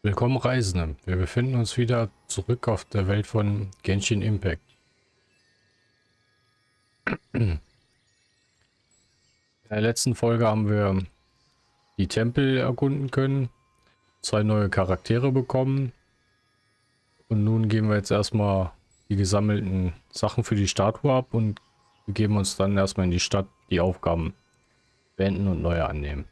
Willkommen Reisende. Wir befinden uns wieder zurück auf der Welt von Genshin Impact. In der letzten Folge haben wir die Tempel erkunden können, zwei neue Charaktere bekommen und nun geben wir jetzt erstmal die gesammelten Sachen für die Statue ab und begeben uns dann erstmal in die Stadt, die Aufgaben beenden und neue annehmen.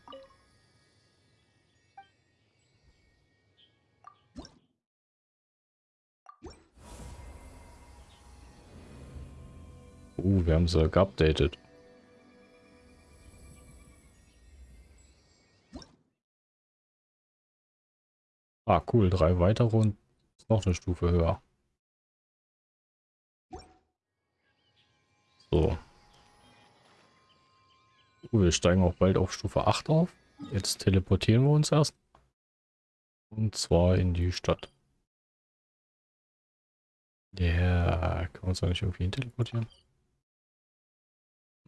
Uh, wir haben sie geupdatet. Ah, cool. Drei weitere und noch eine Stufe höher. So. Uh, wir steigen auch bald auf Stufe 8 auf. Jetzt teleportieren wir uns erst. Und zwar in die Stadt. Ja, yeah. kann man uns da nicht irgendwie hin teleportieren?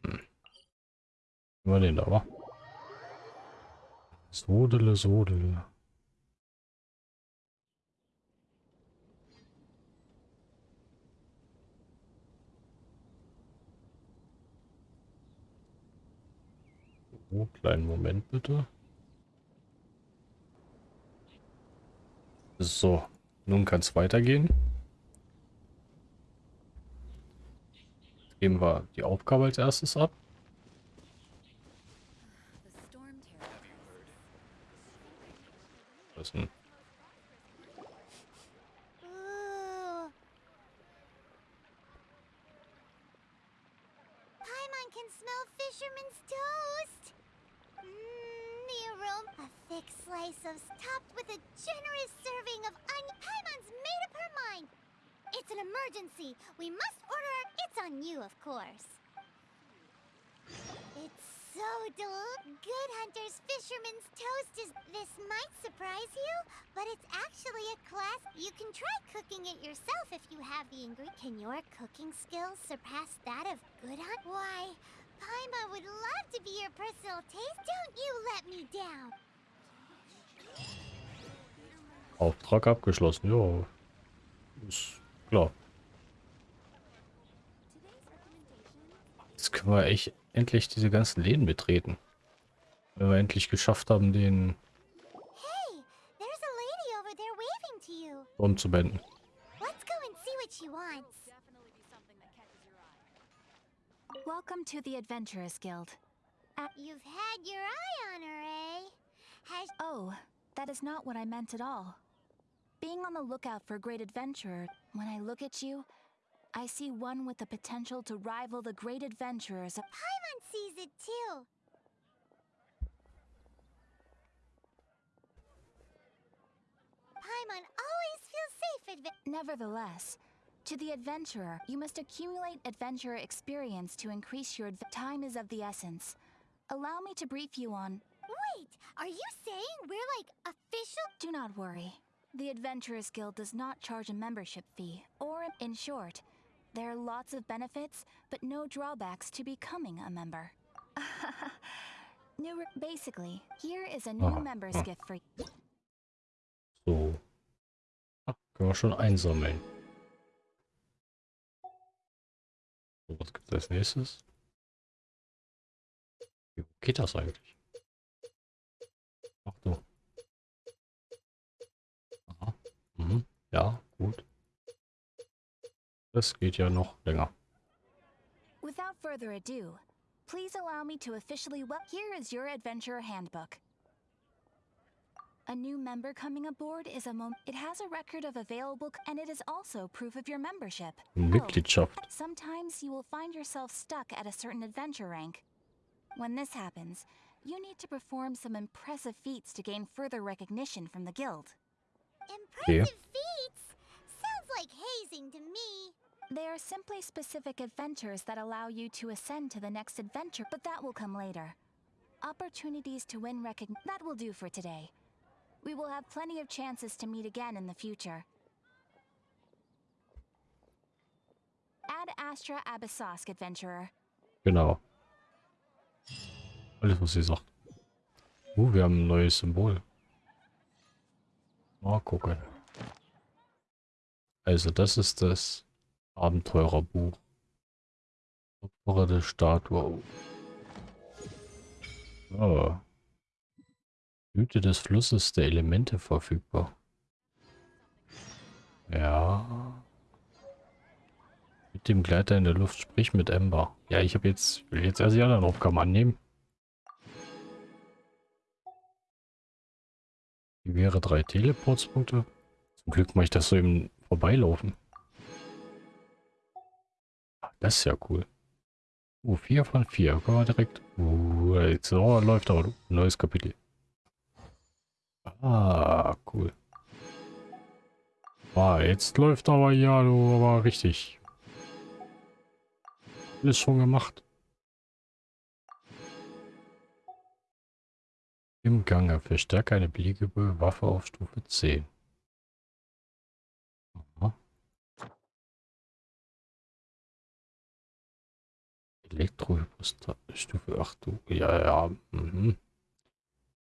Hm. Mal den da, wa? Sodele, Sodele. Oh, kleinen Moment bitte. So, nun kann es weitergehen. Geben wir die Aufgabe als erstes ab. Was denn? can smell fisherman's toast. Mmm, the aroma. A thick slice of topped with a generous serving of onion. Paimon's made up her mind. It's an emergency. We must order. It's on you, of course. It's so del- Good Hunter's Fisherman's Toast is- This might surprise you, but it's actually a class- You can try cooking it yourself if you have the ingredient. Can your cooking skills surpass that of Good Hunt? Why, Paima would love to be your personal taste. Don't you let me down. Auftrag abgeschlossen, ja. Ist klar. Jetzt können wir echt endlich diese ganzen Läden betreten. Wenn wir endlich geschafft haben, den umzuwenden. Welcome to the Adventurers Guild. Uh, You've had your eye on her, eh? Has oh, that is not what I meant at all. Being on the lookout for a great adventurer, when I look at you, I see one with the potential to rival the great adventurers. Paimon sees it too. Paimon always feels safe Nevertheless, to the adventurer, you must accumulate adventurer experience to increase your time is of the essence. Allow me to brief you on... Wait, are you saying we're like official? Do not worry. The Adventurers Guild does not charge a membership fee, or in short, there are lots of benefits, but no drawbacks to becoming a member. new basically, here is a new oh, member's oh. gift for you. So. Ach, können wir schon einsammeln. Was gibt es als nächstes? Wie geht das eigentlich? Ach du. Aha. Mhm. Ja, gut. Das geht ja noch länger. Without further ado, please allow me to officially well here is your adventure handbook. A new member coming aboard is a moment. It has a record of available and it is also proof of your membership. Mitgliedschaft. Oh, sometimes you will find yourself stuck at a certain adventure rank. When this happens, you need to perform some impressive feats to gain further recognition from the guild. Impressive yeah. feats? Sounds like hazing to me. They are simply specific adventures that allow you to ascend to the next adventure, but that will come later. Opportunities to win recognition. That will do for today. We will have plenty of chances to meet again in the future. Ad Astra Abyssosk, Adventurer. Genau. Alles, was sie sagt. Uh, wir haben ein neues Symbol. Mal gucken. Also das ist das Abenteurerbuch. Opfer der Statue. Oh. Blüte des Flusses der Elemente verfügbar. Ja. Mit dem Gleiter in der Luft, sprich mit Ember. Ja, ich habe jetzt, will jetzt erst die anderen Aufgaben annehmen. Wie wäre drei Teleportspunkte? Zum Glück mache ich das so im Vorbeilaufen. Das ist ja cool. Uh, 4 von 4. Können wir direkt. Uh, jetzt oh, läuft aber. Neues Kapitel. Ah, cool. Ah, jetzt läuft aber ja, du, aber richtig. Alles schon gemacht. Im Gange. Verstärke eine beliebige Waffe auf Stufe 10. Elektrohypostat Stufe 8. Ja, ja. Mhm.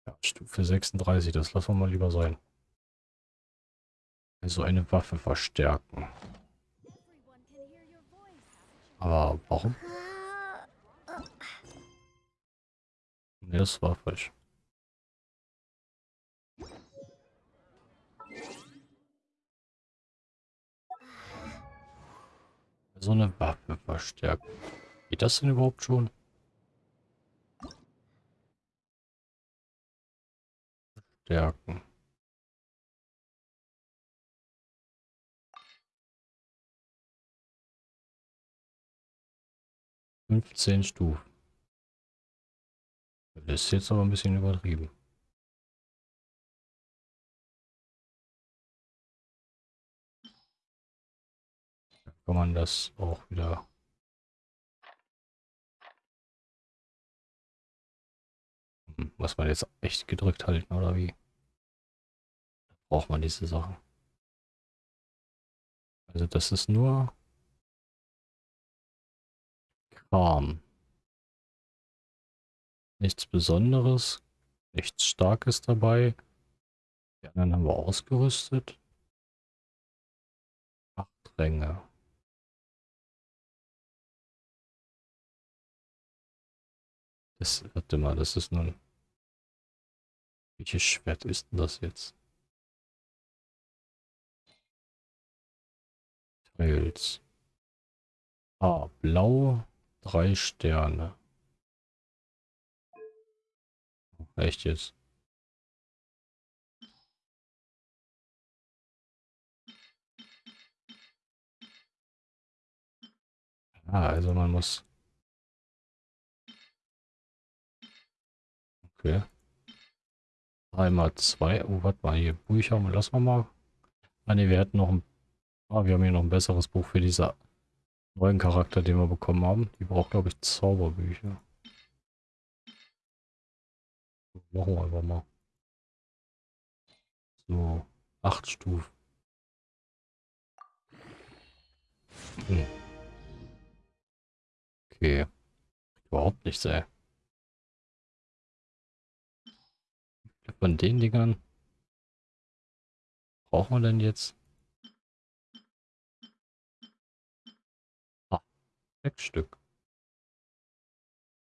Ja. Stufe 36, das lassen wir mal lieber sein. Also eine Waffe verstärken. Aber warum? Ne, das war falsch. So eine Waffe verstärken. Geht das denn überhaupt schon? Stärken. Fünfzehn Stufen. Das ist jetzt aber ein bisschen übertrieben. kann man das auch wieder Muss man jetzt echt gedrückt halten, oder wie? Braucht man diese Sachen. Also das ist nur Kram. Nichts Besonderes, nichts Starkes dabei. Die anderen haben wir ausgerüstet. Acht Ränge. Das, warte mal, das ist nun... Welches Schwert ist denn das jetzt? Teils. Ah, blau, drei Sterne. Echt jetzt? Ah, also man muss... Okay. Einmal zwei. Oh, warte mal, hier Bücher. Lassen wir mal. Ah ne, wir hätten noch ein... Ah, wir haben hier noch ein besseres Buch für diese neuen Charakter, den wir bekommen haben. Die braucht, glaube ich, Zauberbücher. Machen wir einfach mal. So, acht Stufen. Hm. Okay. Überhaupt nichts, ey. Von den Dingern brauchen wir denn jetzt? Sechs Stück.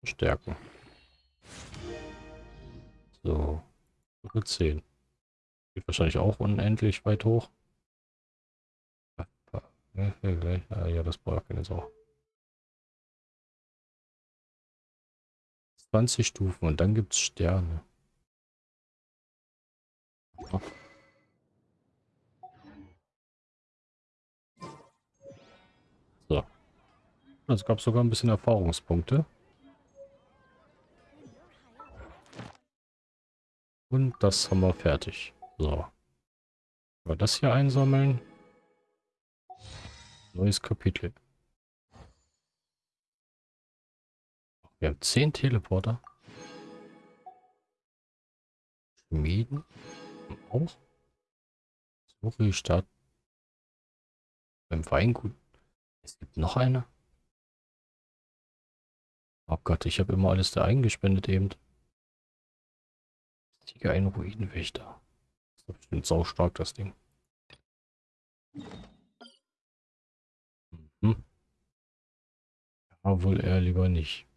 Stärken. So. Stufe 10. Geht wahrscheinlich auch unendlich weit hoch. Ja, das braucht keine Sau. 20 Stufen und dann gibt es Sterne. So. Es gab sogar ein bisschen Erfahrungspunkte. Und das haben wir fertig. So. Aber das hier einsammeln. Neues Kapitel. Wir haben 10 Teleporter. Schmieden auch. So viel Stadt. Beim Weingut. Es gibt noch eine. Oh Gott, ich habe immer alles da eingespendet eben. Tiger ein Ruinenwächter. Das ist Bestimmt sau stark, das Ding. Mhm. Ja, wohl eher lieber nicht.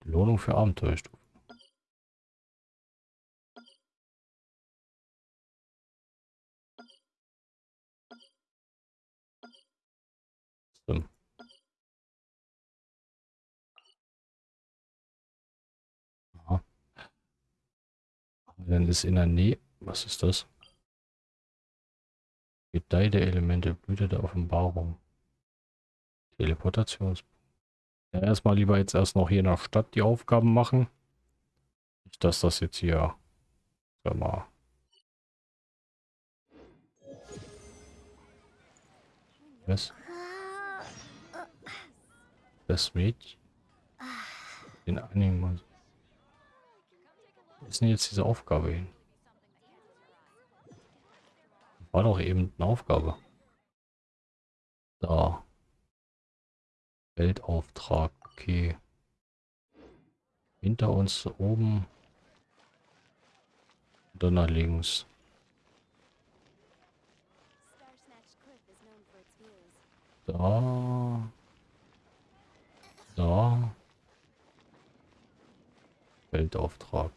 Belohnung für Abenteuerstufe. Dann ist in der Nähe. Was ist das? Gedeih der Elemente, Blüte der Offenbarung. Teleportations. Ja, erstmal lieber jetzt erst noch hier in der Stadt die Aufgaben machen. Nicht, dass das jetzt hier, sag mal, was? Das Mädchen. Den Mal. Wo ist denn jetzt diese Aufgabe hin? War doch eben eine Aufgabe. Da. Weltauftrag, okay. Hinter uns oben. Und dann nach links. Da. Da. Weltauftrag.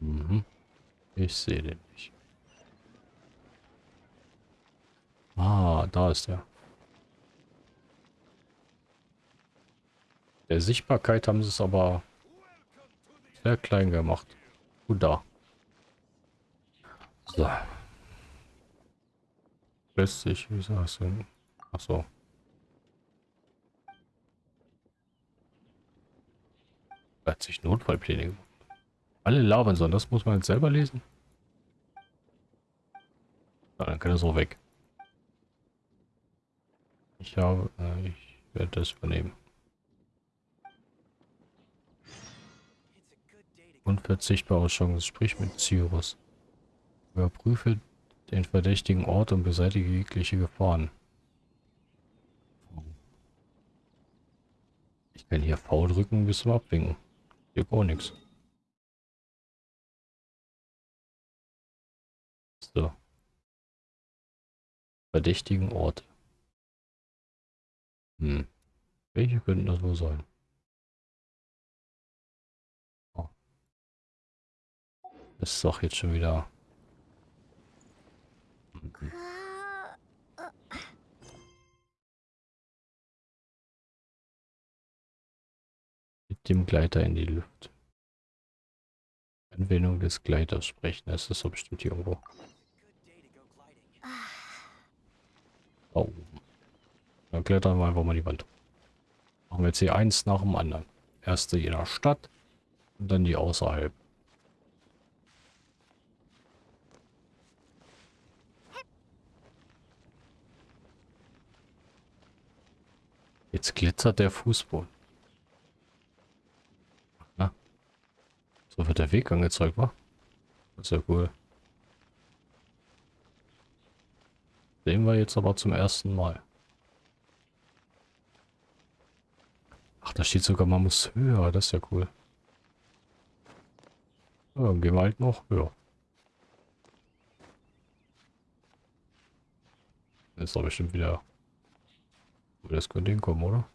Mhm. Ich sehe den nicht. Ah, da ist er. Der Sichtbarkeit haben sie es aber sehr klein gemacht. Gut da. So. Lässt sich, wie sagst du? Achso. Hat sich Notfallpläne gemacht. Alle labern sollen, das muss man jetzt selber lesen. Na, dann kann er so weg. Ich habe, äh, ich werde das übernehmen. Unverzichtbare Chance, sprich mit Cyrus. Überprüfe den verdächtigen Ort und beseitige jegliche Gefahren. Ich kann hier V drücken bis zum Abwinken. Hier gar nichts. Verdächtigen Ort. Hm. Welche könnten das wohl sein? Oh. Das ist doch jetzt schon wieder... Mit dem Gleiter in die Luft. Anwendung des Gleiters sprechen. Das ist so bestimmt hier irgendwo. Oh. Dann klettern wir einfach mal die Wand. Machen wir jetzt hier eins nach dem anderen. Erste in der Stadt und dann die außerhalb. Jetzt glitzert der Fußboden. Na? So wird der Weg angezeigt, wa? Das ist ja cool. Sehen wir jetzt aber zum ersten Mal. Ach, da steht sogar, man muss höher. Das ist ja cool. Ja, dann gehen wir halt noch höher. Ist doch bestimmt wieder... Das könnte hinkommen, oder?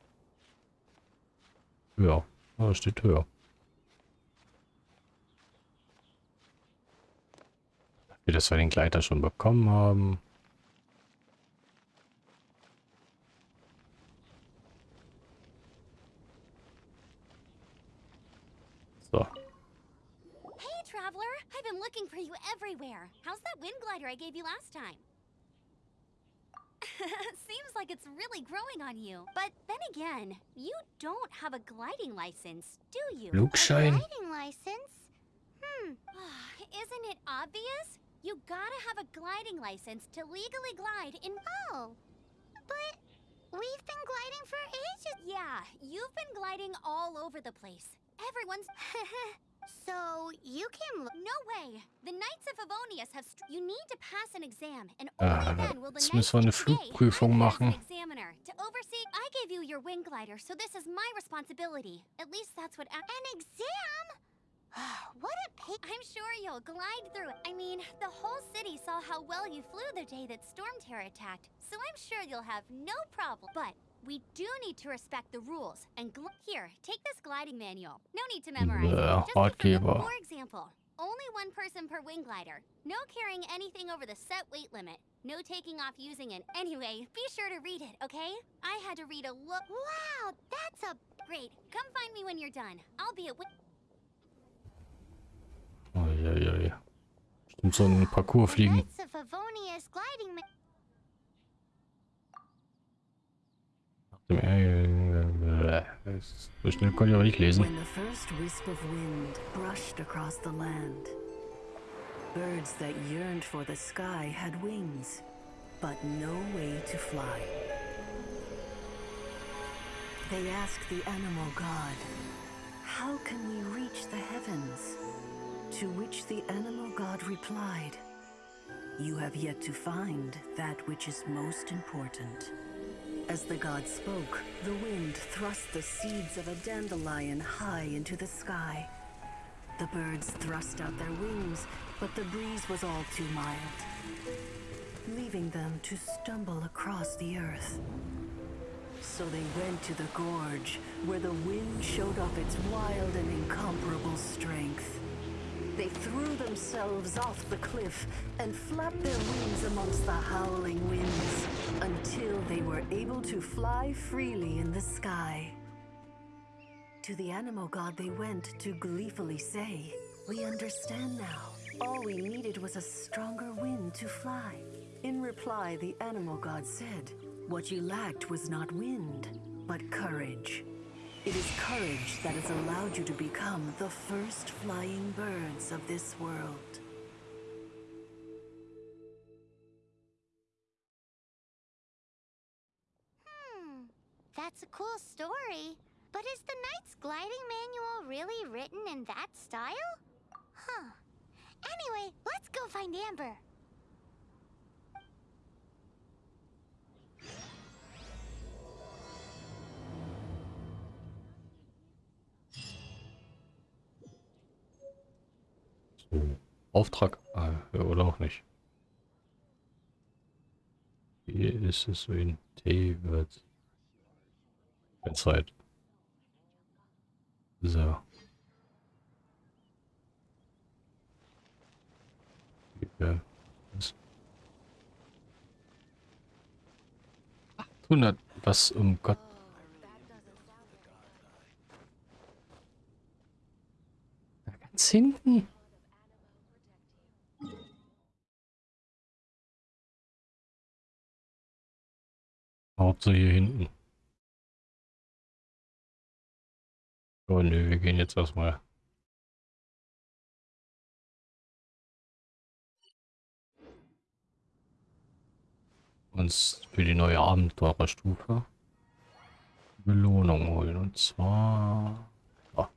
Ja, da steht höher. Wir das wir den Gleiter schon bekommen haben. Looking for you everywhere. How's that wind glider I gave you last time? Seems like it's really growing on you. But then again, you don't have a gliding license, do you? Flugschein. gliding license? Hmm. Isn't it obvious? You gotta have a gliding license to legally glide in... Oh. But we've been gliding for ages. Yeah, you've been gliding all over the place. Everyone's... so, you can... No way! The Knights of Favonius have... You need to pass an exam, and only Ah, then will the jetzt Knights müssen wir eine Flugprüfung machen. an examiner to oversee... I gave you your wing glider, so this is my responsibility. At least that's what... An exam? what a pig. I'm sure you'll glide through it. I mean, the whole city saw how well you flew the day that Storm Terror attacked, so I'm sure you'll have no problem. But we do need to respect the rules and here, take this gliding manual. No need to memorize it. Bleh, Just for example, only one person per wing glider. No carrying anything over the set weight limit. No taking off using it. Anyway, be sure to read it, okay? I had to read a look. Wow, that's a great. Come find me when you're done. I'll be at. wi- Uiuiui. Stimmt so ein Parcours fliegen. Knights of Favonius gliding. Ma- When the first wisp of wind brushed across the land, birds that yearned for the sky had wings, but no way to fly. They asked the animal god, How can we reach the heavens? To which the animal god replied, You have yet to find that which is most important. As the god spoke, the wind thrust the seeds of a dandelion high into the sky. The birds thrust out their wings, but the breeze was all too mild, leaving them to stumble across the earth. So they went to the gorge, where the wind showed off its wild and incomparable strength. They threw themselves off the cliff and flapped their wings amongst the howling winds until they were able to fly freely in the sky. To the animal god they went to gleefully say, We understand now. All we needed was a stronger wind to fly. In reply, the animal god said, What you lacked was not wind, but courage. It is courage that has allowed you to become the first flying birds of this world. Hmm, that's a cool story. But is the Knight's gliding manual really written in that style? Huh. Anyway, let's go find Amber. Auftrag ja, oder auch nicht. Hier ist es in David. Zeit. So. Ja, was? 800, was um Gott. Ganz hinten. Hauptsache hier hinten. Oh nö, wir gehen jetzt erstmal. Uns für die neue Abenteurerstufe Belohnung holen. Und zwar. Ah.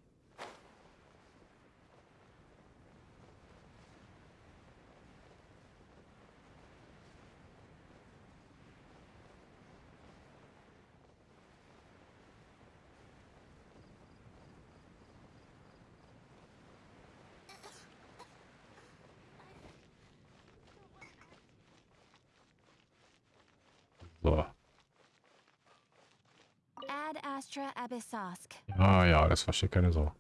So. Abyssosk. Ja, ja, das versteht keine Sau.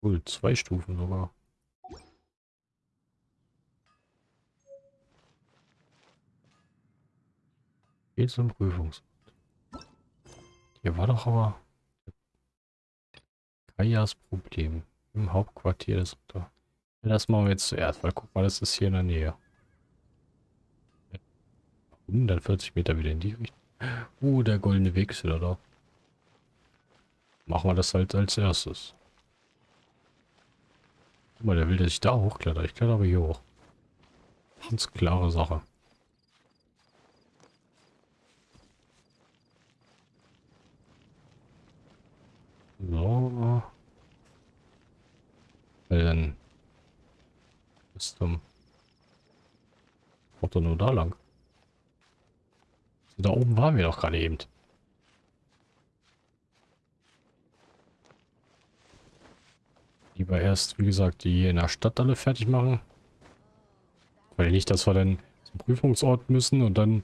Cool, zwei Stufen sogar. Geht zum Prüfungs. Hier war doch aber Kajas Problem im Hauptquartier des Unter. Das machen wir jetzt zuerst, weil guck mal, das ist hier in der Nähe. 140 Meter wieder in die Richtung. Uh, der goldene Weg ist wieder da. Machen wir das halt als erstes. Guck mal, der will, dass ich da hochkletter. Ich kletter aber hier hoch. Ganz klare Sache. So. Weil dann bis zum Auto nur da lang. Da oben waren wir doch gerade eben. Lieber erst, wie gesagt, die hier in der Stadt alle fertig machen. Weil nicht, dass wir dann zum Prüfungsort müssen und dann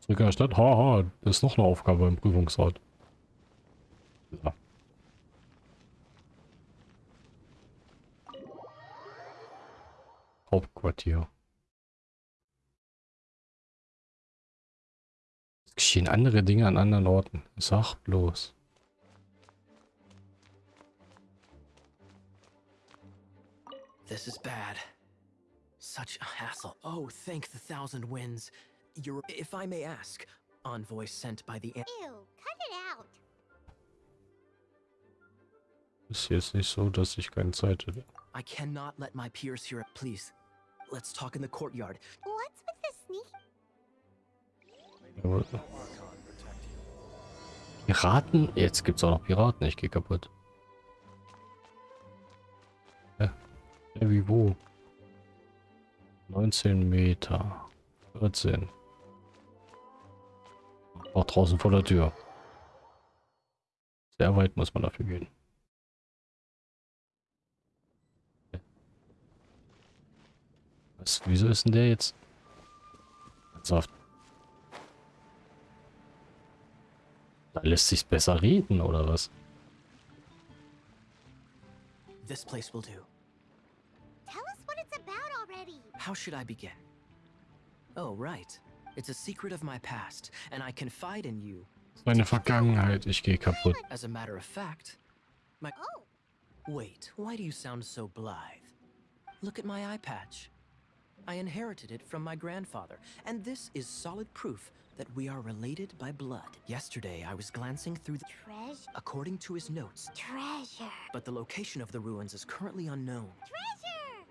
zurück in der Stadt. Haha, ha, das ist noch eine Aufgabe im Prüfungsort. Ja. Hauptquartier. Geschehen andere Dinge an anderen Orten. Sag bloß. This is bad. Such a hassle. Oh, thank the thousand winds. You're, if I may ask, envoy sent by the. Ew, cut it out. Ist jetzt nicht so, dass ich keine Zeit hätte. I cannot let my peers hear it. Please, let's talk in the courtyard. What's with. Piraten? Jetzt gibt's auch noch Piraten. Ich gehe kaputt. Hä? Ja, wie wo? 19 Meter. 14. Auch draußen vor der Tür. Sehr weit muss man dafür gehen. Was? Wieso ist denn der jetzt? Ernsthaft? Da lässt sich's besser reden, oder was? This place will do. Tell us what it's about already. How should I begin? Oh, right. It's a secret of my past, and I confide in you. Meine Vergangenheit, ich gehe kaputt. As a matter of fact, my. Oh, Wait, why do you sound so blithe? Look at my eye patch. I inherited it from my grandfather, and this is solid proof that we are related by blood. Yesterday, I was glancing through the. treasure. According to his notes, Treasure. but the location of the ruins is currently unknown. Treasure!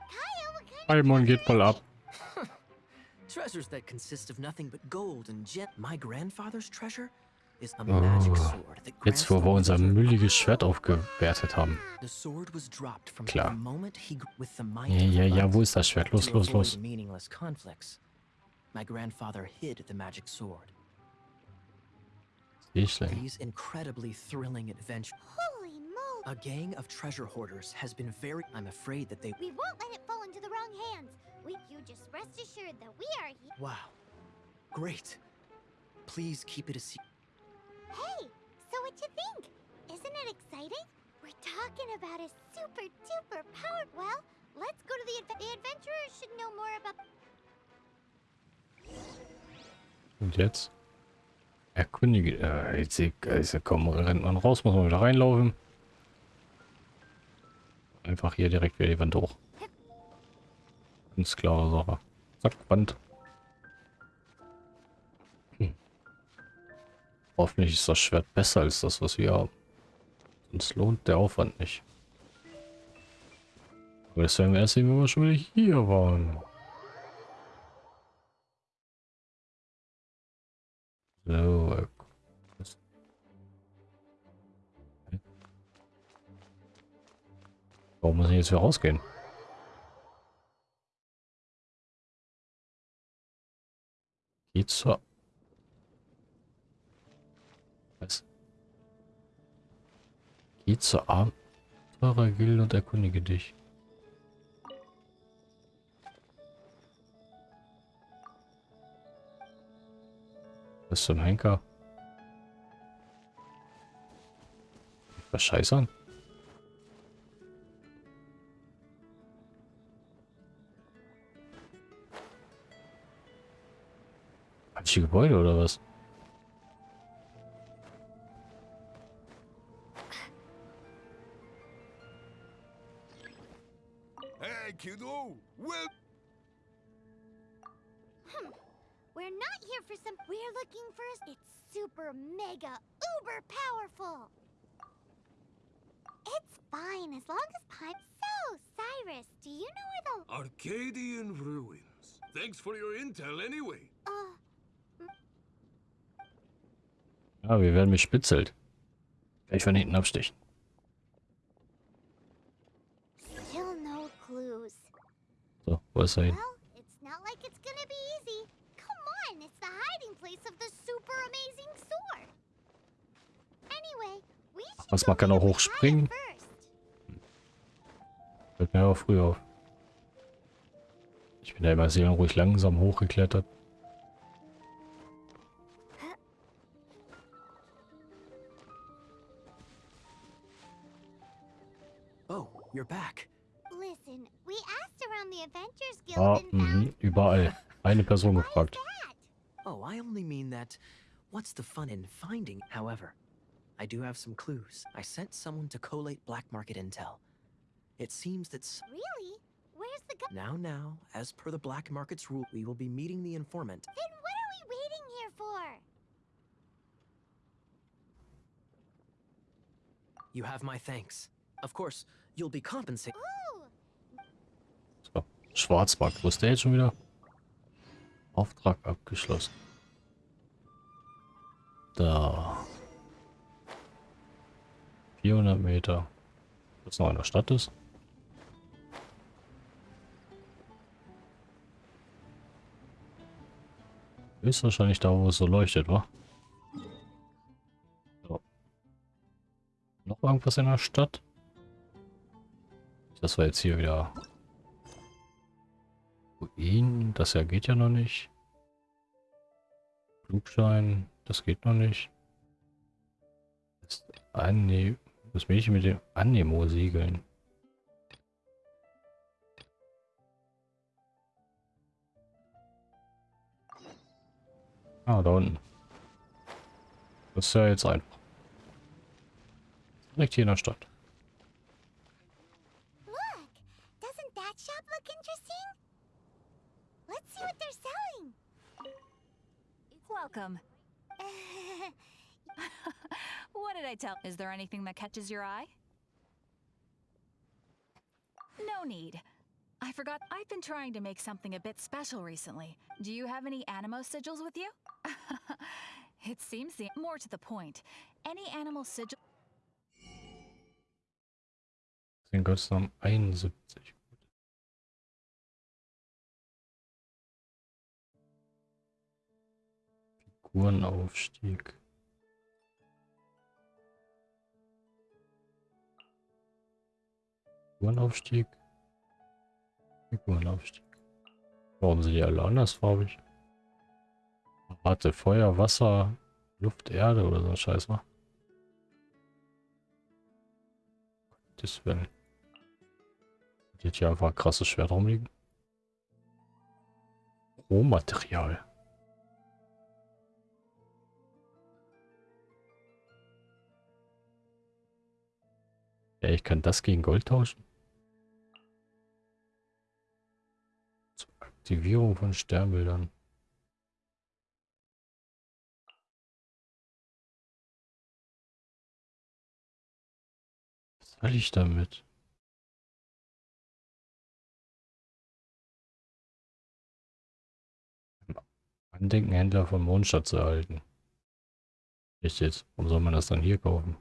Kaya, what kind of Paimon geht treasure voll is ab. Treasures that consist of nothing but gold and gem. My grandfather's treasure is a oh, magic sword that Oh, Jetzt, wo wir unser mülliges Schwert aufgewertet haben. The sword was dropped from Klar. the moment he gr- with the might Ja, of ja, ja, wo ist das Schwert? Los, los, los. meaningless conflicts. My grandfather hid the magic sword. Ich lenk. These incredibly thrilling adventures. Holy moly! A gang of treasure hoarders has been very. I'm afraid that they. We won't let it fall into the wrong hands. We, you just rest assured that we are here. Wow. Great. Please keep it a secret. Hey, so what you think? Isn't it exciting? We're talking about a super duper powered. Well, let's go to the adve- the adventurers should know more about. Und jetzt? Erkundige. Äh, jetzt, also komm, rennt man raus, muss man wieder reinlaufen. Einfach hier direkt wieder die Wand hoch. Ganz klare Sache. Zack, Wand. Hm. Hoffentlich ist das Schwert besser als das, was wir haben. Sonst lohnt der Aufwand nicht. Aber das werden wir erst sehen, wenn wir schon wieder hier waren. So? Warum muss ich jetzt wieder rausgehen? Geht zur... Was? Geh zur Abenteurergilde und erkundige dich. Was zum Henker? Was scheißern? Falsche Gebäude oder was? Hey, kiddo! Well, here for some. We're looking for. a- It's super mega uber powerful. It's fine as long as Pipe. So, Cyrus, do you know where the? Arcadian ruins. Thanks for your intel anyway. Uh, Ja, wir werden bespitzelt. Gleich von hinten abstechen. still no clues. So, wo ist er hin? Was, man kann auch hochspringen? standen ja auch früh auf. Ich bin da immer sehr ruhig langsam hochgeklettert. Oh, you're back. Listen, we asked around the Adventures Guild Ja, found mhm, überall. Eine Person gefragt. Oh, I only mean that. What's the fun in finding? However, I do have some clues. I sent someone to collate black market intel. It seems that Really? Where's the gu- now, now, as per the black market's rule, we will be meeting the informant. Then what are we waiting here for? You have my thanks. Of course, you'll be compensated. Ooh, So, Schwarzmarkt. Wo ist der jetzt schon wieder? Auftrag abgeschlossen. Da. 400 Meter. Was noch in der Stadt ist. Ist wahrscheinlich da, wo es so leuchtet, wa? So. Noch irgendwas in der Stadt? Das war jetzt hier wieder Ruin. Das ja geht ja noch nicht. Flugschein. Das geht noch nicht. Das, Anne das Mädchen mit dem Anemo-Siegeln. Ah, da unten. Das ist ja jetzt einfach. Direkt hier in der Stadt. Welcome. what did I tell? Is there anything that catches your eye? No need. I forgot. I've been trying to make something a bit special recently. Do you have any Animo sigils with you? it seems the more to the point. Any animal sigil. Den Götzen 71. Figurenaufstieg. Figurenaufstieg. Figurenaufstieg. Warum sind die alle andersfarbig? Warte, Feuer, Wasser, Luft, Erde oder so ein Scheiß, wa? Das will. Die hat hier einfach ein krasses Schwert rumliegen. Rohmaterial. Ich kann das gegen Gold tauschen. Aktivierung von Sternbildern. Was soll ich damit? Andenkenhändler von Mondstadt zu erhalten. Echt jetzt? Warum soll man das dann hier kaufen?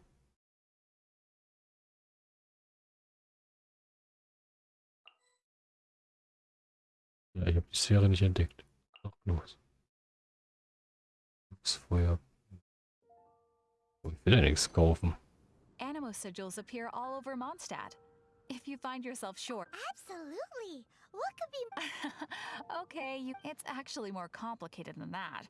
Ja, ich habe die Sphäre nicht entdeckt. Doch, los. Das Feuer. Oh, ich will ja nichts kaufen. Animo sigils appear all over Mondstadt. If you find yourself short. Absolutely. What could be okay, you, it's actually more complicated than that.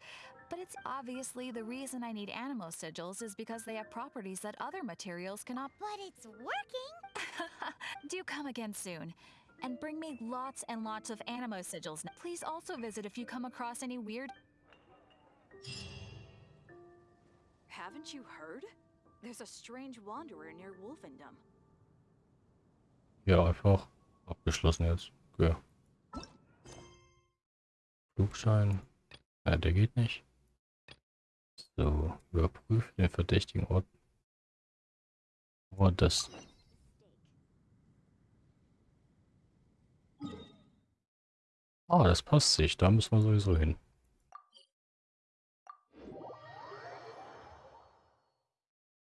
But it's obviously the reason I need Animo sigils is because they have properties that other materials cannot. But it's working. Do come again soon. And bring me lots and lots of Animo sigils. Please also visit if you come across any weird. Haven't you heard? There's a strange wanderer near Wolfendom. Ja, einfach abgeschlossen jetzt. Okay. Flugschein. Ja, der geht nicht. So, überprüfe den verdächtigen Ort. Oh, das. Ah, das passt sich. Da müssen wir sowieso hin.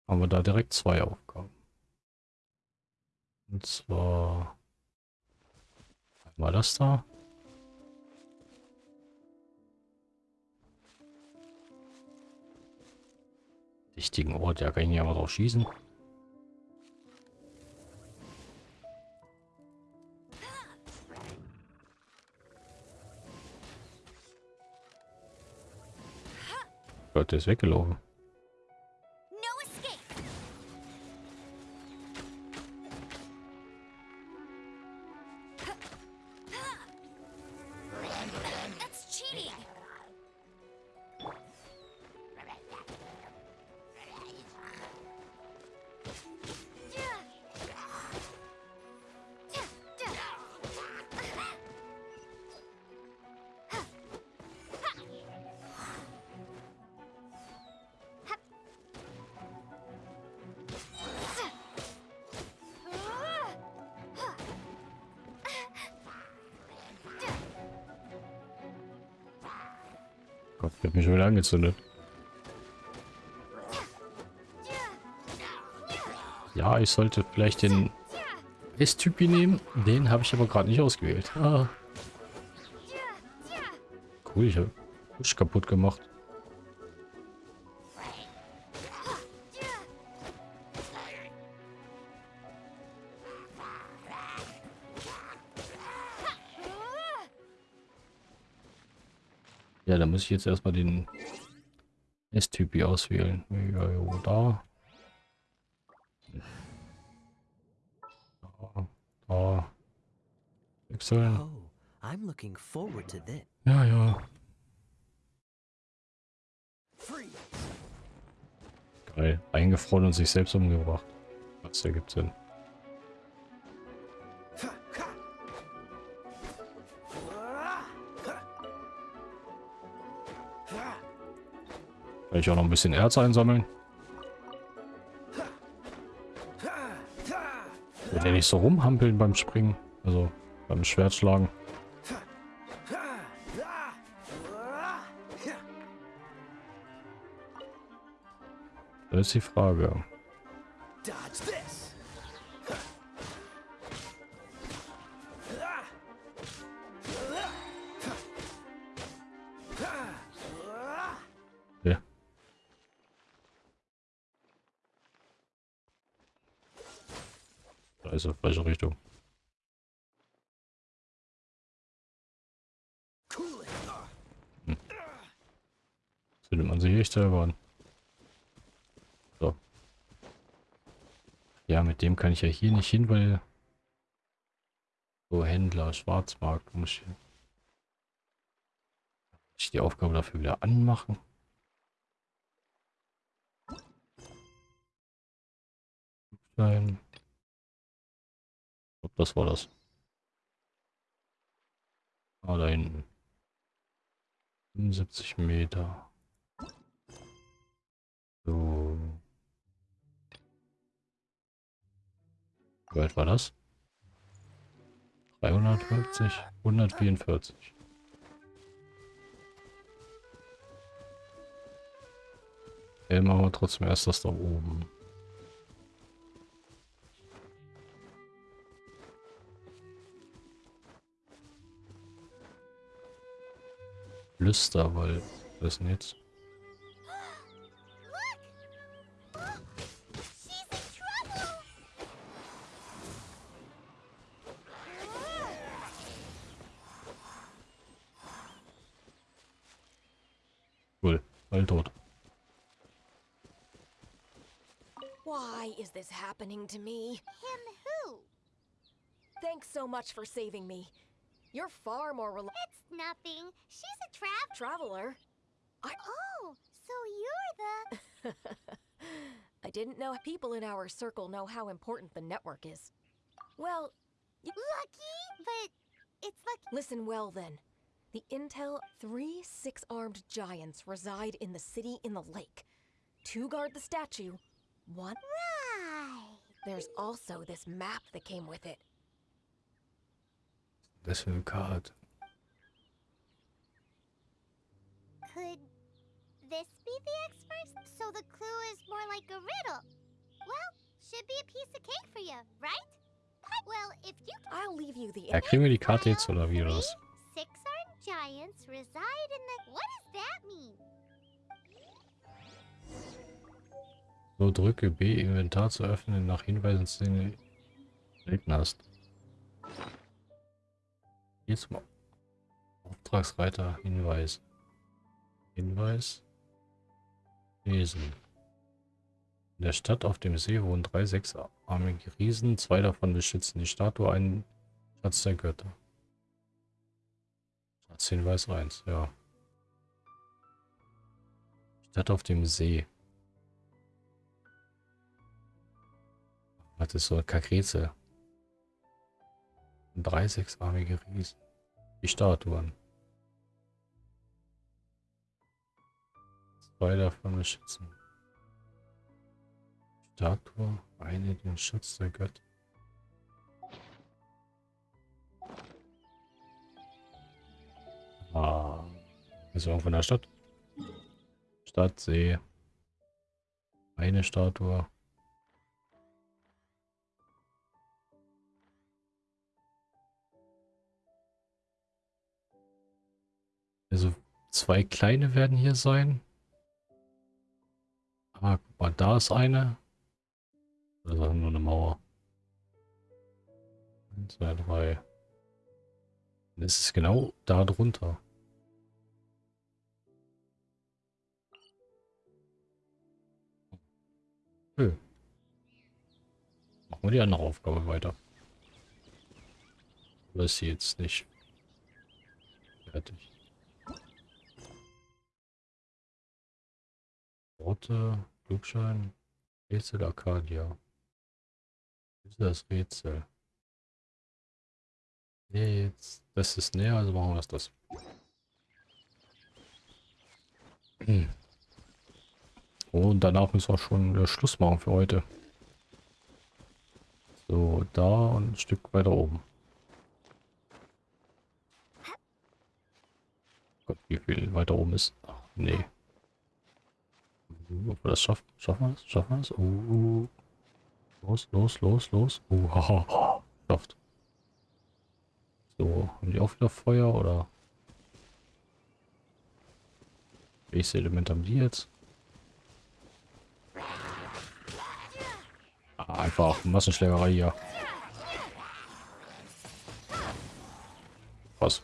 Haben wir da direkt zwei Aufgaben. Und zwar einmal das da. Richtigen Ort, ja, kann ich ja mal drauf schießen. Gott, der ist weggelaufen. Gott, der hat mich schon wieder angezündet. Ja, ich sollte vielleicht den S-Typi nehmen. Den habe ich aber gerade nicht ausgewählt. Ah. Cool, ich habe Push kaputt gemacht. Ja, da muss ich jetzt erstmal den S-Typi auswählen. Ja, jo, da. Da. Da. Wechseln. Oh. Ja, ja. Geil. Eingefroren und sich selbst umgebracht. Was ergibt Sinn. Kann ich auch noch ein bisschen Erz einsammeln? Will der nicht so rumhampeln beim Springen? Also beim Schwertschlagen. Das ist die Frage. Ist er, falsche Richtung. It. Findet man sich echt selber an. So. Ja, mit dem kann ich ja hier nicht hin, weil... So, Händler, Schwarzmarkt, muss ich... Ich die Aufgabe dafür wieder anmachen? Nein. Das war das. Ah, da hinten. 75 Meter. So. Wie weit war das? 350, 144. Okay, machen wir trotzdem erst das da oben. Lüsterwald. Was ist denn jetzt? She's in trouble. Cool. All tot. Why is this happening to me? Him who? Thanks so much for saving me. You're far more rel- It's nothing. She's a trav. traveler. Oh, so you're the. I didn't know people in our circle know how important the network is. Well, Lucky, but it's lucky. listen well then. The Intel three six-armed giants reside in the city in the lake. Two guard the statue. One. Right. There's also this map that came with it. Das für eine Karte. Could this be the experts? So the clue is more like a riddle. Well, should be a piece of cake for you, right? Well, if you I'll leave you the. Ja, kriegen wir die Karte jetzt oder wie oder? Six armed giants reside in the. What does that mean? So, drücke B, Inventar zu öffnen, nach Hinweisen zu den Selten Jetzt mal. Auftragsreiter, Hinweis. Hinweis. Lesen. In der Stadt auf dem See wohnen drei sechsarmige Riesen. Zwei davon beschützen die Statue, einen Schatz der Götter. Schatzhinweis 1, ja. Stadt auf dem See. Das ist so ein Kakrätsel. Drei sechsarmige Riesen. Die Statuen. Zwei davon beschützen. Statue, eine den Schutz der Götter. Ah, ist irgendwo in der Stadt. Stadt, See. Eine Statue. Zwei kleine werden hier sein. Ah, guck mal, da ist eine. Das ist nur eine Mauer. 1, 2, 3. Das ist genau da drunter. Nö. Machen wir die andere Aufgabe weiter. Oder ist sie jetzt nicht fertig? Worte, Flugschein, Rätsel Arcadia. ist das Rätsel? Nee, jetzt, das ist näher, also machen wir das. das. Hm. Und danach müssen wir schon Schluss machen für heute. So, da und ein Stück weiter oben. Gott, wie viel weiter oben ist. Ach, nee. Ob wir das schaffen? Schaffen wir es? Schaffen wir es? Uh, los, los, los, los. Uh, haha. Schafft. So, haben die auch wieder Feuer oder? Welches Element haben die jetzt? Ah, einfach Massenschlägerei hier. Was?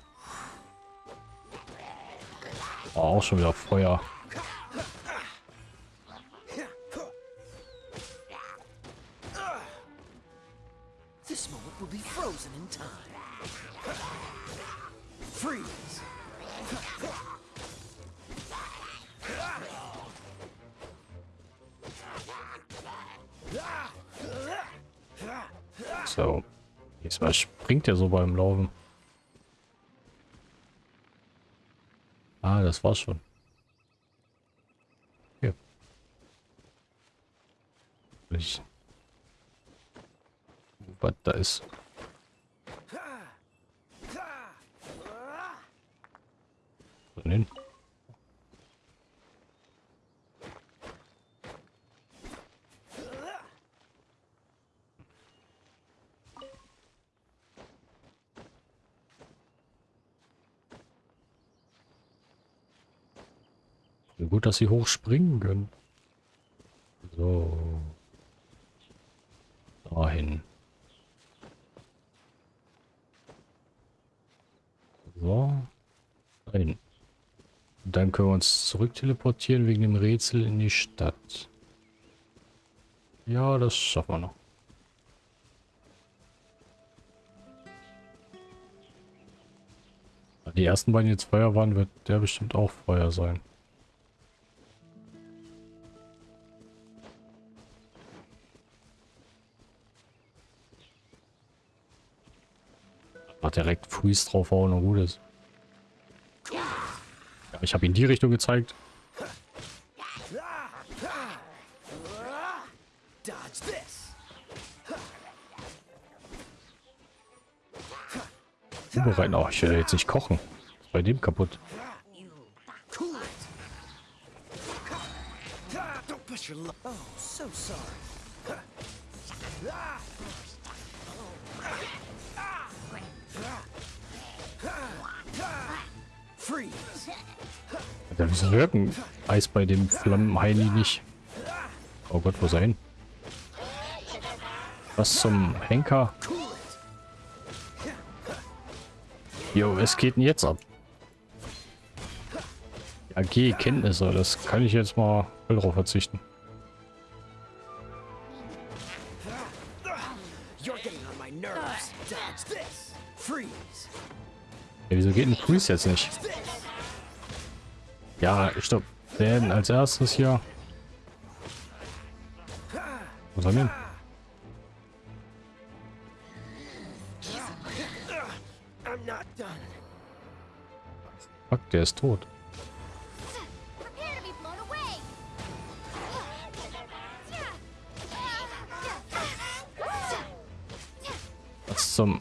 Oh, auch schon wieder Feuer. Frozen in time. Freeze! So. Diesmal springt er so beim Laufen. Ah, das war's schon. Hier. Ich. Was da ist. Denn hin? Gut, dass sie hochspringen können. So. Dahin. So. Dahin. Dann können wir uns zurück teleportieren wegen dem Rätsel in die Stadt. Ja, das schaffen wir noch. Die ersten beiden, jetzt Feuer waren, wird der bestimmt auch Feuer sein. Ach, direkt Freeze draufhauen und gut ist. Ich habe ihn die Richtung gezeigt. Zubereiten. Oh, ich will jetzt nicht kochen. Ist bei dem kaputt. Oh, so sorry. Ja, wieso wirken Eis bei dem Flammenheini nicht? Oh Gott, wo ist er hin? Was zum Henker? Jo, es geht denn jetzt ab? AG Kenntnisse, das kann ich jetzt mal voll drauf verzichten. Ja, wieso geht ein Freeze jetzt nicht? Ja, stopp. Denn als erstes hier. Was haben wir. Fuck, der ist tot. Was zum...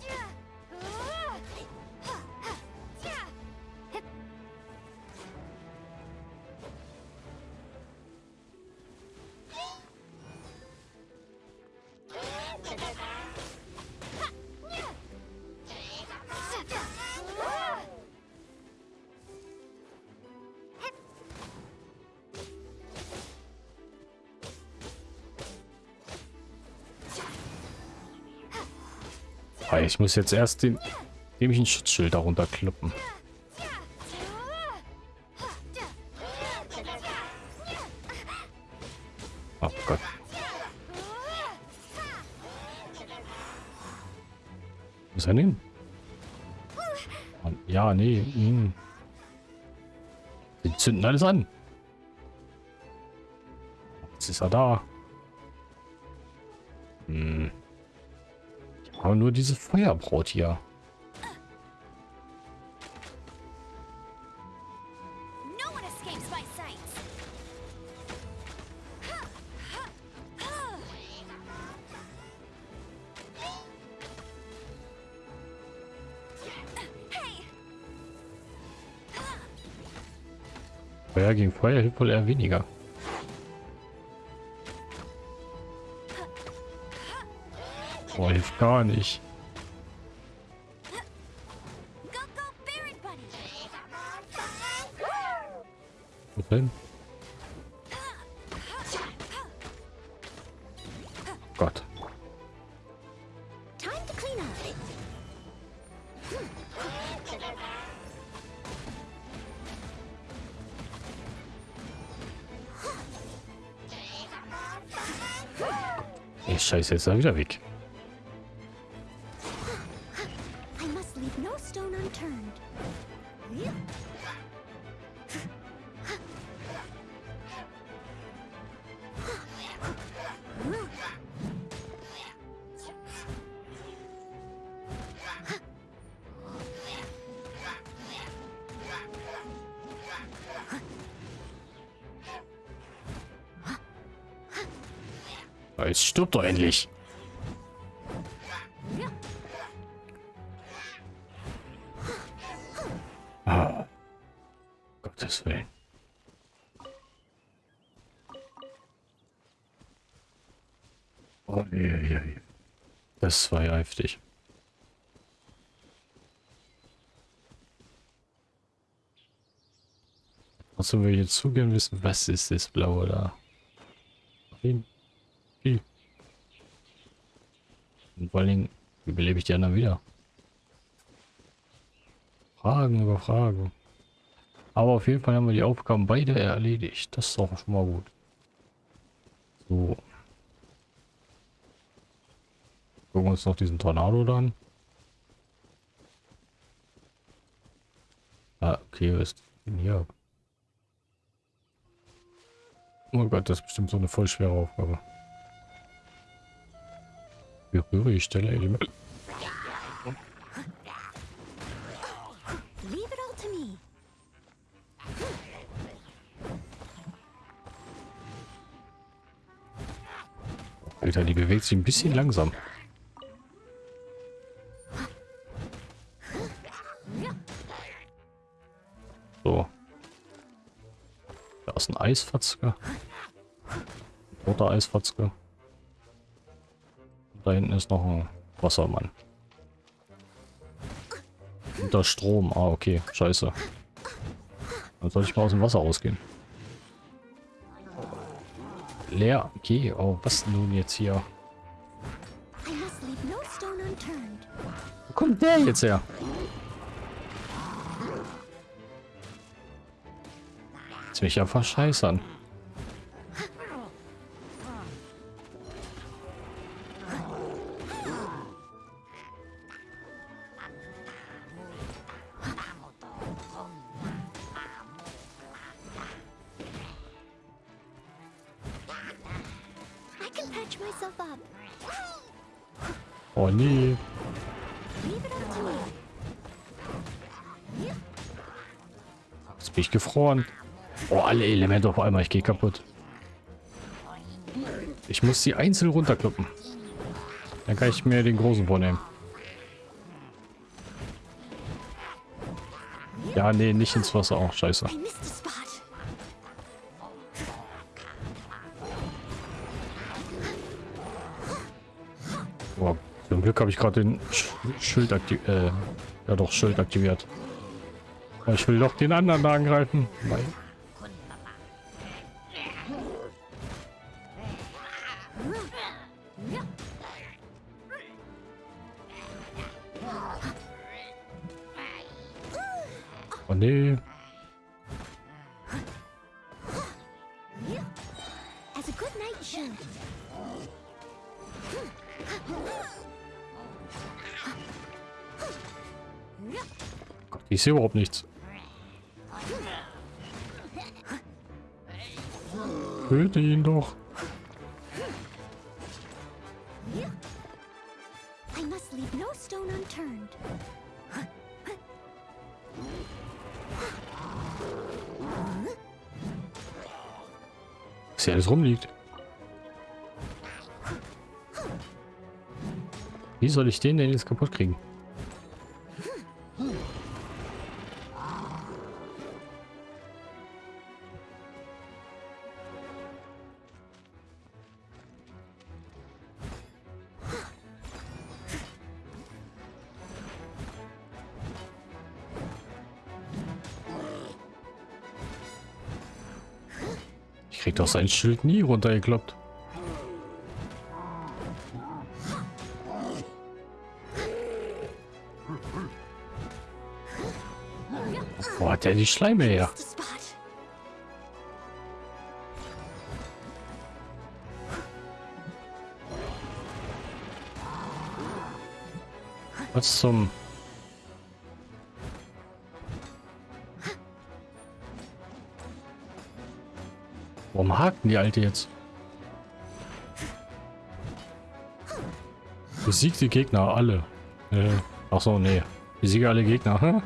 Ich muss jetzt erst den dämlichen Schutzschild darunter klippen. Oh Gott. Wo ist er denn? Mann, Ja, nee. hm. Die zünden alles an. Jetzt ist er da. Nur diese Feuerbraut hier. Feuer gegen Feuer hilft wohl eher weniger. Boah, hilft gar nicht. Wo denn? Gott. Scheiße, jetzt ist er wieder weg. Endlich. Ah. Gottes Willen. Oh, je, je, je. Das war ja heftig. Trotzdem will ich jetzt zugehen wissen, was ist das Blaue da? Wie? Wie? Und vor allen Dingen, wie belebe ich die anderen wieder? Fragen über Fragen. Aber auf jeden Fall haben wir die Aufgaben beide erledigt. Das ist doch schon mal gut. So. Gucken wir uns noch diesen Tornado da an. Ah, okay, was ist denn hier? Oh Gott, das ist bestimmt so eine voll schwere Aufgabe. Berühre die Stelle Element. Alter, die bewegt sich ein bisschen langsam. So. Da ist ein Eisfatzke. Roter Eisfatzke. Da hinten ist noch ein Wassermann. Unter Strom. Ah, okay. Scheiße. Dann soll ich mal aus dem Wasser rausgehen. Leer. Okay. Oh, was nun jetzt hier? Wo kommt der jetzt her? Willst mich ja verscheißern. Oh nee. Jetzt bin ich gefroren. Oh, alle Elemente auf einmal. Ich gehe kaputt. Ich muss die einzeln runterkloppen. Dann kann ich mir den großen vornehmen. Ja, nee, nicht ins Wasser. Auch scheiße. Glück habe ich gerade den Sch Schild aktiviert. Äh, ja doch, Schild aktiviert. Ich will doch den anderen da angreifen. Nein. Ich sehe überhaupt nichts. Töte ihn doch. Was hier alles rumliegt. Wie soll ich den denn jetzt kaputt kriegen? Doch sein Schild nie runtergekloppt. Wo hat der die Schleime her? Was zum... hakt denn die Alte jetzt? Besiegt die Gegner alle. Äh, ach so, nee. Besiege alle Gegner.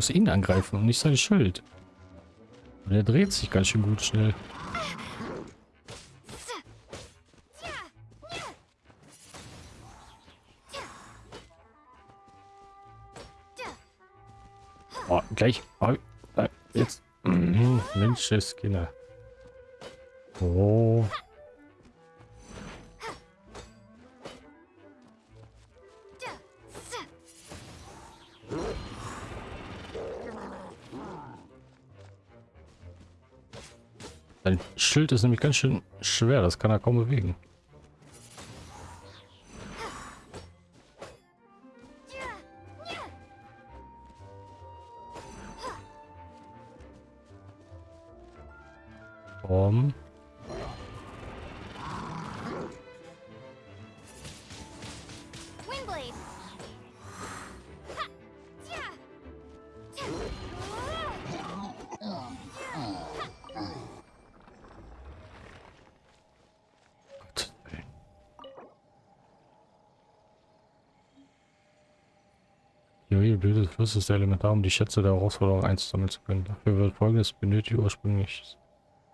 Muss ihn angreifen und nicht sein Schild. Und er dreht sich ganz schön gut schnell. Oh, gleich. Oh, äh, jetzt. Mhm, Menschenskinder. Oh. Sein Schild ist nämlich ganz schön schwer, das kann er kaum bewegen. Flusses ist elementar, um die Schätze der Herausforderung einzusammeln zu können. Dafür wird folgendes benötigt ursprünglich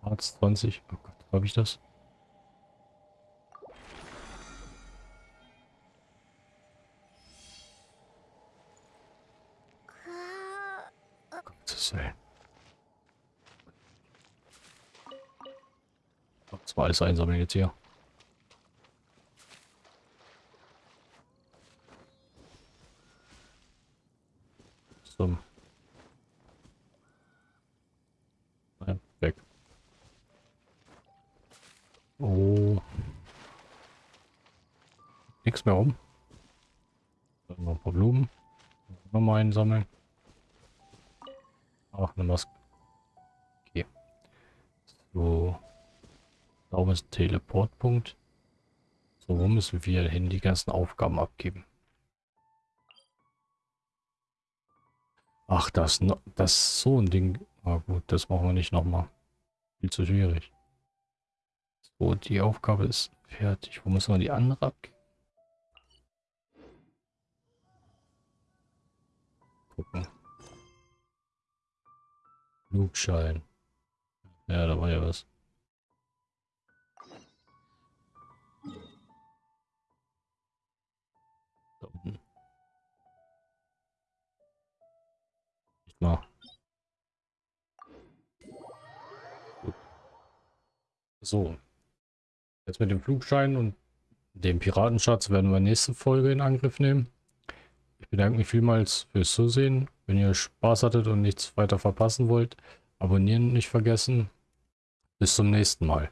Arzt 20. Oh Gott, habe ich das? Gottes war alles einsammeln jetzt hier. Oh. Nichts mehr rum. Dann noch ein paar Blumen. Nochmal einsammeln. Ach, eine Maske. Okay. So. Da ist Teleportpunkt. So, wo müssen wir hin die ganzen Aufgaben abgeben? Ach, das, das ist so ein Ding. Na gut, das machen wir nicht nochmal. Viel zu schwierig. So, die Aufgabe ist fertig. Wo müssen wir die andere abgeben? Gucken. Flugschein. Ja, da war ja was. So. Jetzt mit dem Flugschein und dem Piratenschatz werden wir nächste Folge in Angriff nehmen. Ich bedanke mich vielmals fürs Zusehen. Wenn ihr Spaß hattet und nichts weiter verpassen wollt, abonnieren nicht vergessen. Bis zum nächsten Mal.